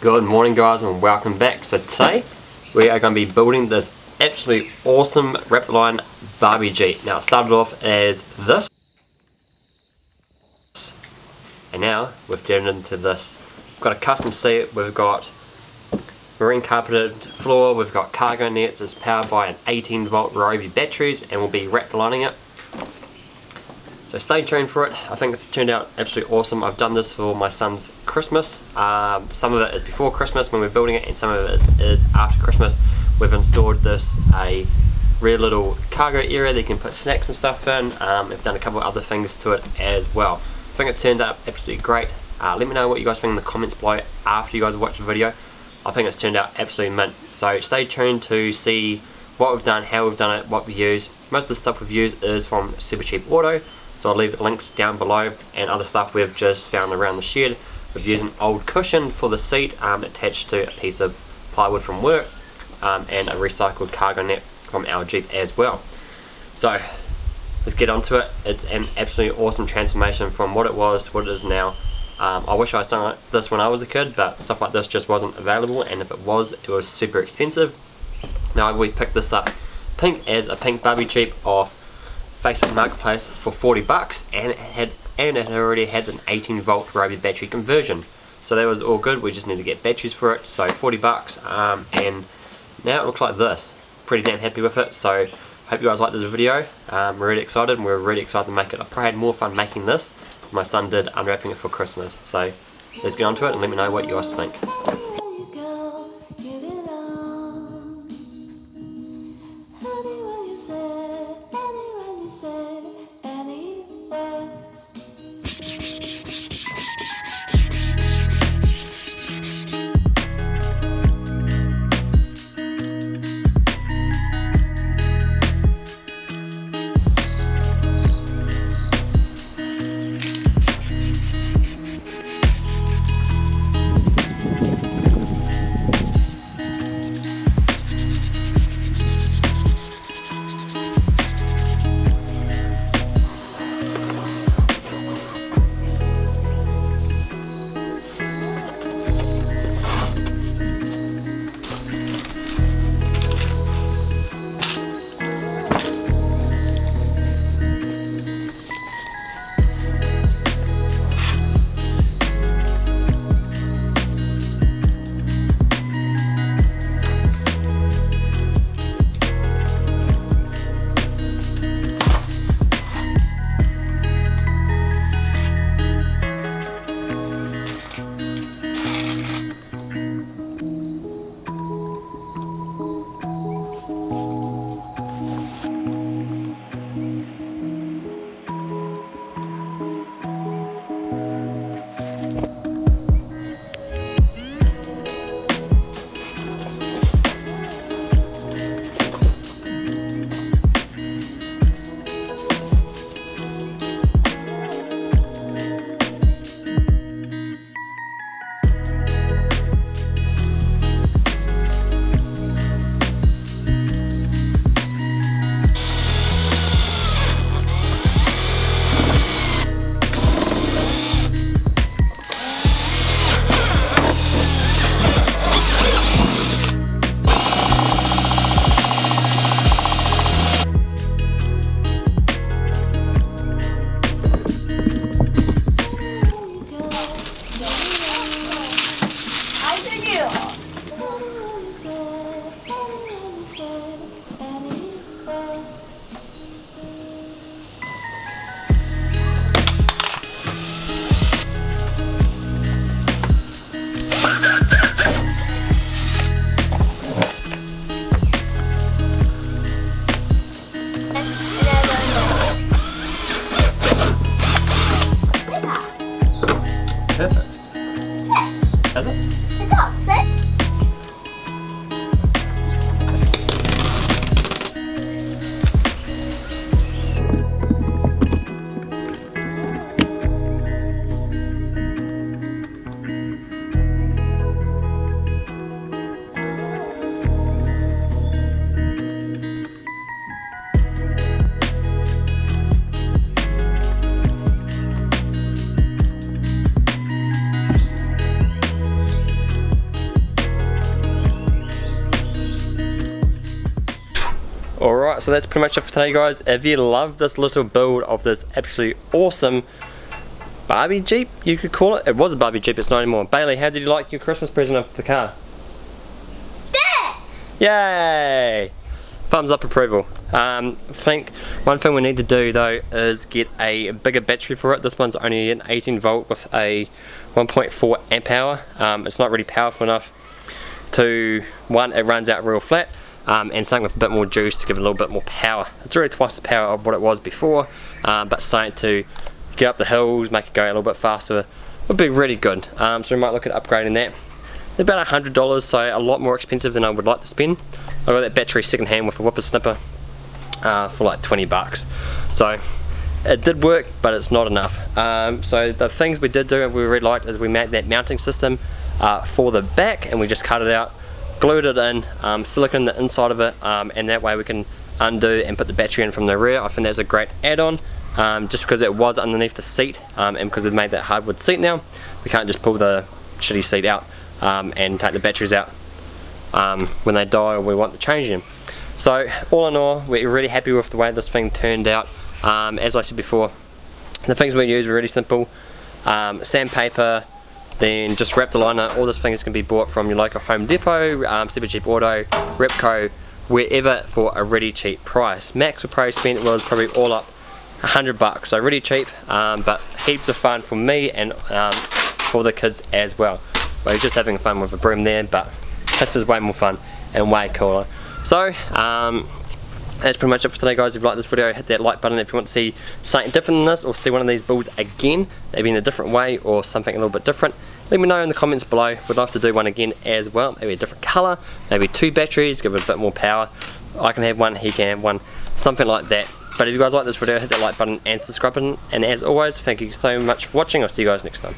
Good morning guys and welcome back. So today we are going to be building this absolutely awesome Raptorline Barbie Jeep. Now it started off as this and now we've turned into this. We've got a custom seat, we've got marine carpeted floor, we've got cargo nets, it's powered by an 18 volt Ryobi batteries and we'll be Raptorlining it so stay tuned for it. I think it's turned out absolutely awesome. I've done this for my son's Christmas. Um, some of it is before Christmas when we're building it and some of it is after Christmas. We've installed this a real little cargo area that you can put snacks and stuff in. Um, we've done a couple of other things to it as well. I think it turned out absolutely great. Uh, let me know what you guys think in the comments below after you guys watch the video. I think it's turned out absolutely mint. So stay tuned to see what we've done, how we've done it, what we've used. Most of the stuff we've used is from Supercheap Auto. So I'll leave links down below and other stuff we've just found around the shed. We've used an old cushion for the seat um, attached to a piece of plywood from work um, and a recycled cargo net from our Jeep as well. So let's get onto it. It's an absolutely awesome transformation from what it was to what it is now. Um, I wish I like this when I was a kid, but stuff like this just wasn't available, and if it was, it was super expensive. Now we picked this up pink as a pink Barbie Jeep off Facebook Marketplace for 40 bucks and it had and it already had an 18 volt Ryobi battery conversion. So that was all good, we just need to get batteries for it, so 40 bucks um, and now it looks like this. Pretty damn happy with it, so hope you guys like this video. Um, we're really excited and we're really excited to make it. I probably had more fun making this. My son did unwrapping it for Christmas. So let's get on to it and let me know what you guys think. Música Alright, so that's pretty much it for today guys. If you love this little build of this absolutely awesome Barbie Jeep, you could call it. It was a Barbie Jeep, it's not anymore. Bailey, how did you like your Christmas present of the car? Yay! Thumbs up approval. Um, I think one thing we need to do though is get a bigger battery for it. This one's only an 18 volt with a 1.4 amp hour. Um, it's not really powerful enough to, one, it runs out real flat, um, and something with a bit more juice to give it a little bit more power. It's already twice the power of what it was before, um, but something to get up the hills, make it go a little bit faster would be really good. Um, so we might look at upgrading that. They're about $100, so a lot more expensive than I would like to spend. I got that battery second hand with a whippersnipper uh, for like 20 bucks. So it did work, but it's not enough. Um, so the things we did do and we really liked is we made that mounting system uh, for the back and we just cut it out, glued it in, um, silicone the inside of it, um, and that way we can undo and put the battery in from the rear. I think that's a great add-on. Um, just because it was underneath the seat um, and because we've made that hardwood seat now we can't just pull the shitty seat out um, and take the batteries out um, when they die or we want to change them. So all in all, we're really happy with the way this thing turned out. As I said before, the things we use were really simple. Sandpaper, then just wrap the liner. All this thing is going to be bought from your local Home Depot, um, Supercheap Auto, Repco, wherever for a really cheap price. Max would probably spend was probably all up 100 bucks, so really cheap, um, but heaps of fun for me and um, for the kids as well. We're just having fun with a broom there, but this is way more fun and way cooler. So, um, that's pretty much it for today guys. If you like this video, hit that like button if you want to see something different than this or see one of these builds again, maybe in a different way or something a little bit different. Let me know in the comments below. We'd love to do one again as well. Maybe a different colour, maybe two batteries, give it a bit more power. I can have one, he can have one, something like that. But if you guys like this video, hit that like button and subscribe button. And as always, thank you so much for watching. I'll see you guys next time.